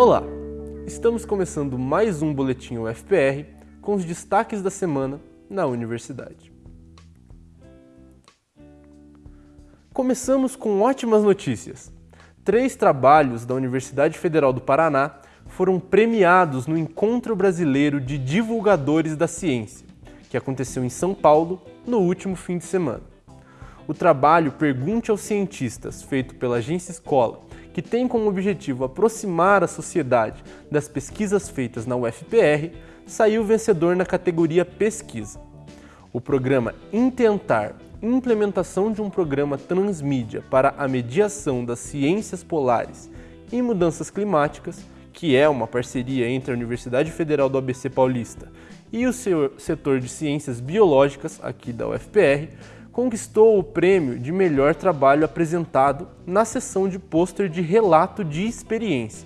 Olá, estamos começando mais um Boletim UFPR com os destaques da semana na universidade. Começamos com ótimas notícias. Três trabalhos da Universidade Federal do Paraná foram premiados no Encontro Brasileiro de Divulgadores da Ciência, que aconteceu em São Paulo no último fim de semana. O trabalho Pergunte aos Cientistas, feito pela Agência Escola, que tem como objetivo aproximar a sociedade das pesquisas feitas na UFPR, saiu vencedor na categoria Pesquisa. O programa Intentar Implementação de um programa transmídia para a mediação das ciências polares e mudanças climáticas, que é uma parceria entre a Universidade Federal do ABC Paulista e o setor de ciências biológicas aqui da UFPR, conquistou o prêmio de melhor trabalho apresentado na sessão de pôster de relato de experiência.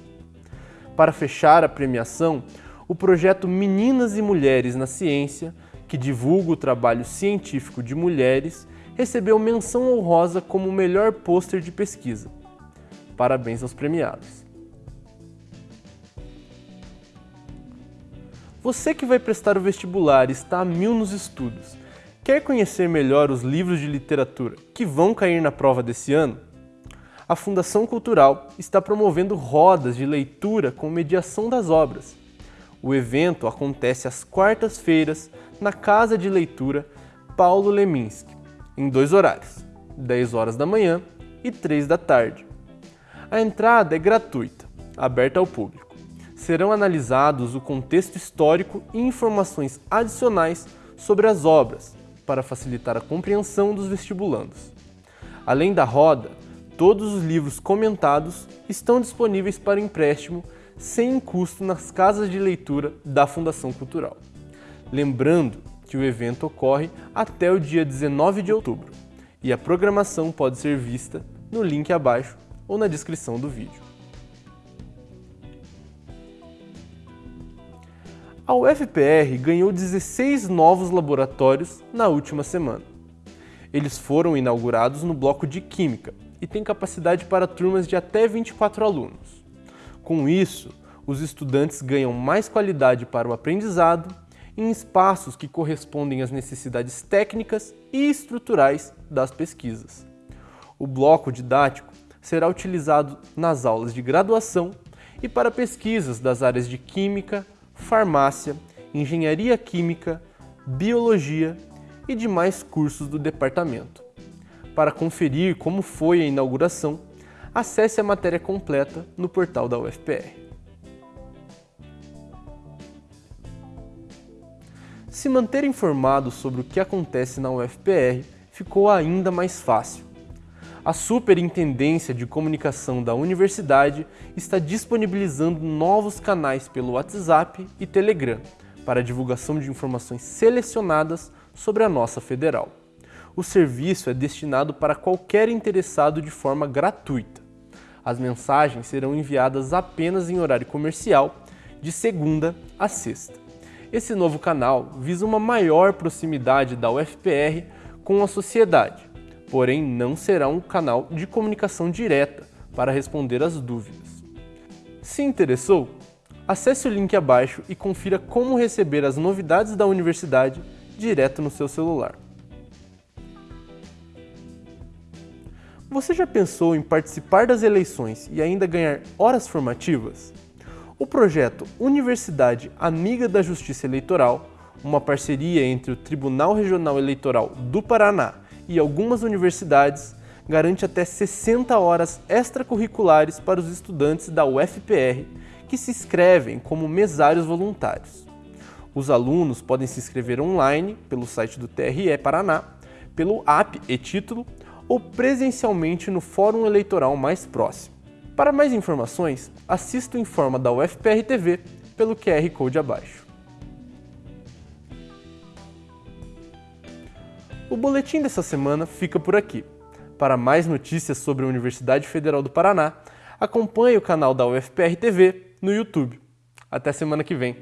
Para fechar a premiação, o projeto Meninas e Mulheres na Ciência, que divulga o trabalho científico de mulheres, recebeu menção honrosa como o melhor pôster de pesquisa. Parabéns aos premiados. Você que vai prestar o vestibular está a mil nos estudos, Quer conhecer melhor os livros de literatura que vão cair na prova desse ano? A Fundação Cultural está promovendo rodas de leitura com mediação das obras. O evento acontece às quartas-feiras na Casa de Leitura Paulo Leminski, em dois horários, 10 horas da manhã e 3 da tarde. A entrada é gratuita, aberta ao público. Serão analisados o contexto histórico e informações adicionais sobre as obras, para facilitar a compreensão dos vestibulandos. Além da roda, todos os livros comentados estão disponíveis para empréstimo sem custo nas casas de leitura da Fundação Cultural. Lembrando que o evento ocorre até o dia 19 de outubro e a programação pode ser vista no link abaixo ou na descrição do vídeo. A UFPR ganhou 16 novos laboratórios na última semana. Eles foram inaugurados no bloco de Química e têm capacidade para turmas de até 24 alunos. Com isso, os estudantes ganham mais qualidade para o aprendizado em espaços que correspondem às necessidades técnicas e estruturais das pesquisas. O bloco didático será utilizado nas aulas de graduação e para pesquisas das áreas de Química, farmácia, engenharia química, biologia e demais cursos do departamento. Para conferir como foi a inauguração, acesse a matéria completa no portal da UFPR. Se manter informado sobre o que acontece na UFPR ficou ainda mais fácil a Superintendência de Comunicação da Universidade está disponibilizando novos canais pelo WhatsApp e Telegram para divulgação de informações selecionadas sobre a nossa federal. O serviço é destinado para qualquer interessado de forma gratuita. As mensagens serão enviadas apenas em horário comercial, de segunda a sexta. Esse novo canal visa uma maior proximidade da UFPR com a sociedade, porém não será um canal de comunicação direta para responder às dúvidas. Se interessou, acesse o link abaixo e confira como receber as novidades da universidade direto no seu celular. Você já pensou em participar das eleições e ainda ganhar horas formativas? O projeto Universidade Amiga da Justiça Eleitoral, uma parceria entre o Tribunal Regional Eleitoral do Paraná e algumas universidades garante até 60 horas extracurriculares para os estudantes da UFPR que se inscrevem como mesários voluntários. Os alunos podem se inscrever online pelo site do TRE Paraná, pelo app e título ou presencialmente no fórum eleitoral mais próximo. Para mais informações, assista o Informa da UFPR TV pelo QR Code abaixo. O boletim dessa semana fica por aqui. Para mais notícias sobre a Universidade Federal do Paraná, acompanhe o canal da UFPR TV no YouTube. Até semana que vem.